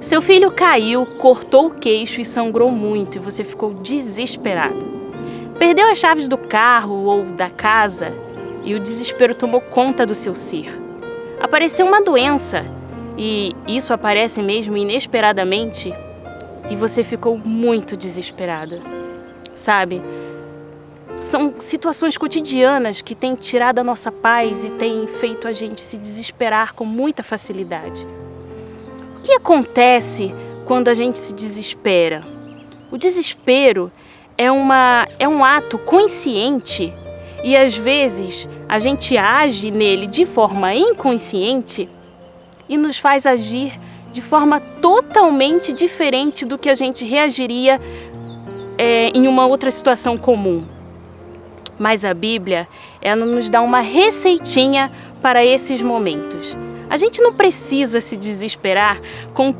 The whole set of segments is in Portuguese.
Seu filho caiu, cortou o queixo e sangrou muito e você ficou desesperado. Perdeu as chaves do carro ou da casa e o desespero tomou conta do seu ser. Apareceu uma doença e isso aparece mesmo inesperadamente e você ficou muito desesperada. Sabe? São situações cotidianas que têm tirado a nossa paz e têm feito a gente se desesperar com muita facilidade. Que acontece quando a gente se desespera? O desespero é, uma, é um ato consciente e às vezes a gente age nele de forma inconsciente e nos faz agir de forma totalmente diferente do que a gente reagiria é, em uma outra situação comum. Mas a Bíblia, ela nos dá uma receitinha para esses momentos. A gente não precisa se desesperar com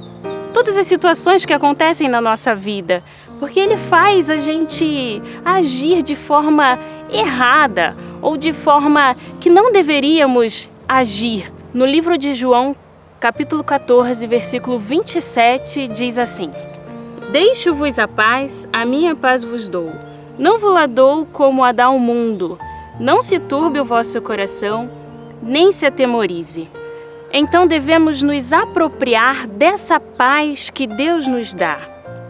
todas as situações que acontecem na nossa vida, porque ele faz a gente agir de forma errada ou de forma que não deveríamos agir. No livro de João, capítulo 14, versículo 27, diz assim: Deixo-vos a paz, a minha paz vos dou. Não vos la dou como a dá o mundo. Não se turbe o vosso coração, nem se atemorize. Então devemos nos apropriar dessa paz que Deus nos dá.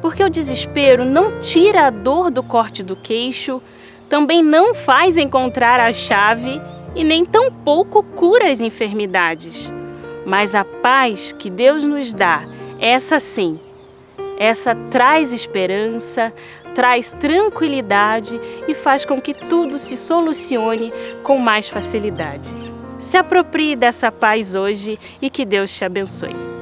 Porque o desespero não tira a dor do corte do queixo, também não faz encontrar a chave e nem tampouco cura as enfermidades. Mas a paz que Deus nos dá, essa sim, essa traz esperança, traz tranquilidade e faz com que tudo se solucione com mais facilidade. Se aproprie dessa paz hoje e que Deus te abençoe.